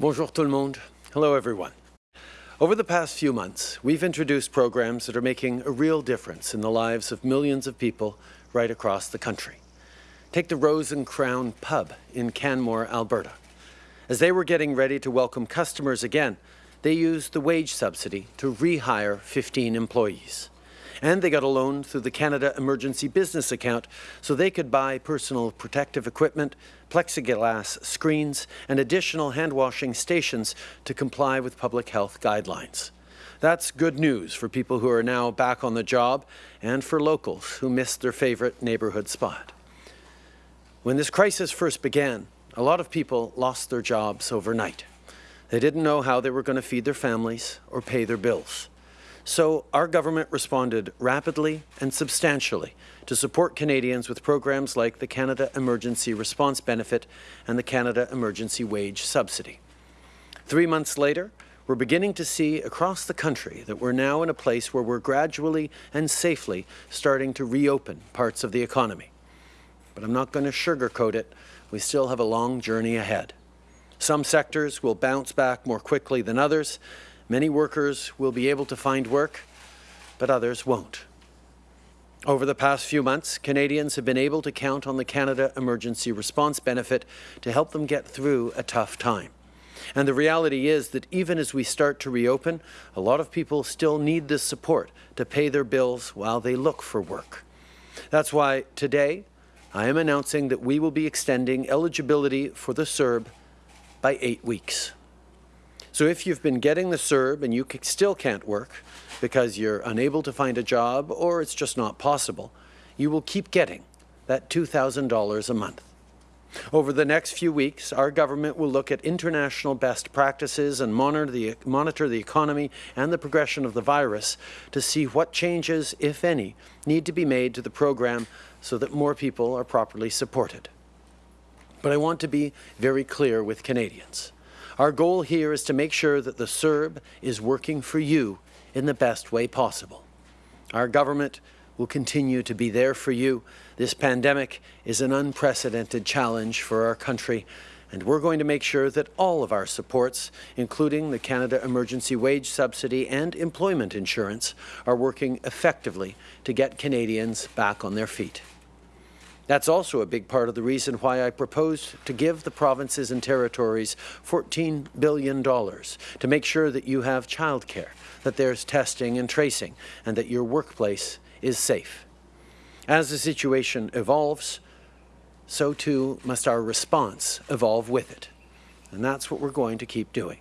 Bonjour tout le monde. Hello everyone. Over the past few months, we've introduced programs that are making a real difference in the lives of millions of people right across the country. Take the Rose and Crown Pub in Canmore, Alberta. As they were getting ready to welcome customers again, they used the wage subsidy to rehire 15 employees. And they got a loan through the Canada Emergency Business Account so they could buy personal protective equipment, plexiglass screens, and additional hand-washing stations to comply with public health guidelines. That's good news for people who are now back on the job and for locals who missed their favourite neighbourhood spot. When this crisis first began, a lot of people lost their jobs overnight. They didn't know how they were going to feed their families or pay their bills. So our government responded rapidly and substantially to support Canadians with programs like the Canada Emergency Response Benefit and the Canada Emergency Wage Subsidy. Three months later, we're beginning to see across the country that we're now in a place where we're gradually and safely starting to reopen parts of the economy. But I'm not going to sugarcoat it. We still have a long journey ahead. Some sectors will bounce back more quickly than others, Many workers will be able to find work, but others won't. Over the past few months, Canadians have been able to count on the Canada Emergency Response Benefit to help them get through a tough time. And the reality is that even as we start to reopen, a lot of people still need this support to pay their bills while they look for work. That's why today I am announcing that we will be extending eligibility for the CERB by eight weeks. So if you've been getting the CERB and you still can't work because you're unable to find a job or it's just not possible, you will keep getting that $2,000 a month. Over the next few weeks, our government will look at international best practices and monitor the, monitor the economy and the progression of the virus to see what changes, if any, need to be made to the program so that more people are properly supported. But I want to be very clear with Canadians. Our goal here is to make sure that the CERB is working for you in the best way possible. Our government will continue to be there for you. This pandemic is an unprecedented challenge for our country, and we're going to make sure that all of our supports, including the Canada Emergency Wage Subsidy and employment insurance, are working effectively to get Canadians back on their feet. That's also a big part of the reason why I proposed to give the provinces and territories $14 billion to make sure that you have childcare, that there's testing and tracing, and that your workplace is safe. As the situation evolves, so too must our response evolve with it. And that's what we're going to keep doing.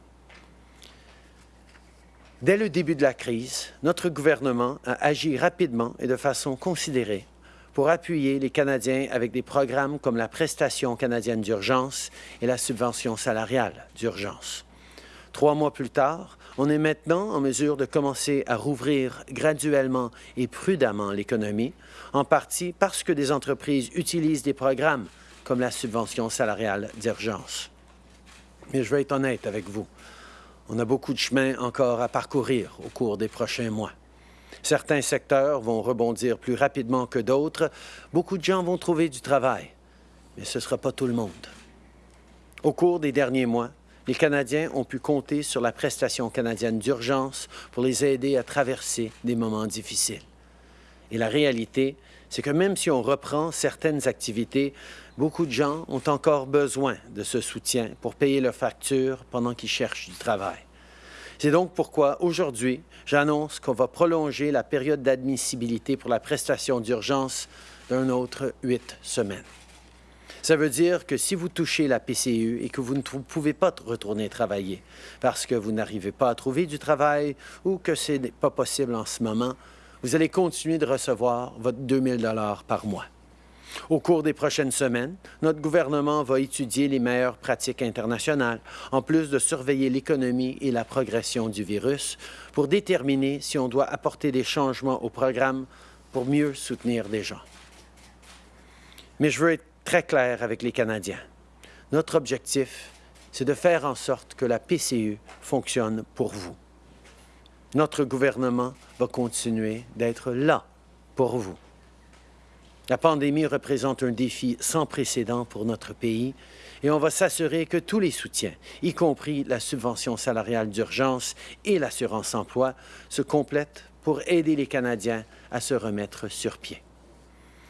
Dès le début de la crise, notre gouvernement a agi rapidement et de façon considérée pour appuyer les Canadiens avec des programmes comme la prestation canadienne d'urgence et la subvention salariale d'urgence. Trois mois plus tard, on est maintenant en mesure de commencer à rouvrir graduellement et prudemment l'économie, en partie parce que des entreprises utilisent des programmes comme la subvention salariale d'urgence. Mais je vais être honnête avec vous. On a beaucoup de chemin encore à parcourir au cours des prochains mois. Certains secteurs vont rebondir plus rapidement que d'autres. Beaucoup de gens vont trouver du travail, mais ce ne sera pas tout le monde. Au cours des derniers mois, les Canadiens ont pu compter sur la prestation canadienne d'urgence pour les aider à traverser des moments difficiles. Et la réalité, c'est que même si on reprend certaines activités, beaucoup de gens ont encore besoin de ce soutien pour payer leurs factures pendant qu'ils cherchent du travail. C'est donc pourquoi aujourd'hui, j'annonce qu'on va prolonger la période d'admissibilité pour la prestation d'urgence d'un autre huit semaines. Ça veut dire que si vous touchez la PCU et que vous ne pouvez pas retourner travailler parce que vous n'arrivez pas à trouver du travail ou que ce n'est pas possible en ce moment, vous allez continuer de recevoir votre 2 000 par mois. Au cours des prochaines semaines, notre gouvernement va étudier les meilleures pratiques internationales, en plus de surveiller l'économie et la progression du virus, pour déterminer si on doit apporter des changements au programme pour mieux soutenir les gens. Mais je veux être très clair avec les Canadiens. Notre objectif, c'est de faire en sorte que la PCU fonctionne pour vous. Notre gouvernement va continuer d'être là pour vous. La pandémie représente un défi sans précédent pour notre pays et on va s'assurer que tous les soutiens, y compris la subvention salariale d'urgence et l'assurance emploi, se complètent pour aider les Canadiens à se remettre sur pied.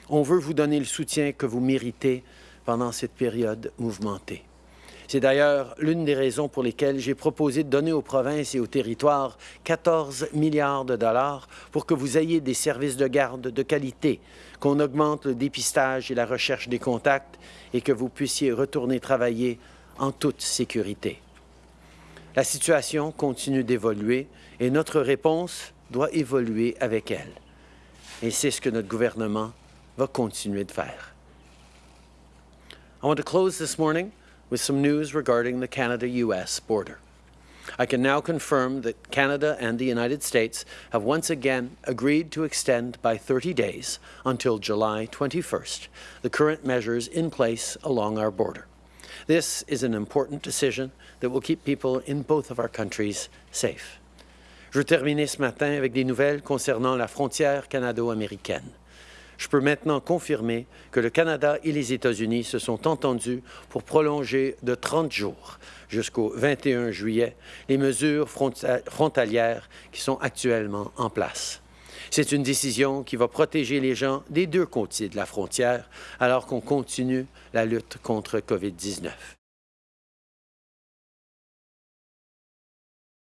On veut vous donner le soutien que vous méritez pendant cette période mouvementée. C'est d'ailleurs l'une des raisons pour lesquelles j'ai proposé de donner aux provinces et aux territoires 14 milliards de dollars pour que vous ayez des services de garde de qualité, qu'on augmente le dépistage et la recherche des contacts et que vous puissiez retourner travailler en toute sécurité. La situation continue d'évoluer et notre réponse doit évoluer avec elle. Et c'est ce que notre gouvernement va continuer de faire. I want to close this morning with some news regarding the Canada-US border. I can now confirm that Canada and the United States have once again agreed to extend by 30 days until July 21st the current measures in place along our border. This is an important decision that will keep people in both of our countries safe. Je terminer ce matin avec des nouvelles concernant la frontière canado-américaine. Je peux maintenant confirmer que le Canada et les États-Unis se sont entendus pour prolonger de 30 jours jusqu'au 21 juillet les mesures frontalières qui sont actuellement en place. C'est une décision qui va protéger les gens des deux côtés de la frontière alors qu'on continue la lutte contre COVID-19.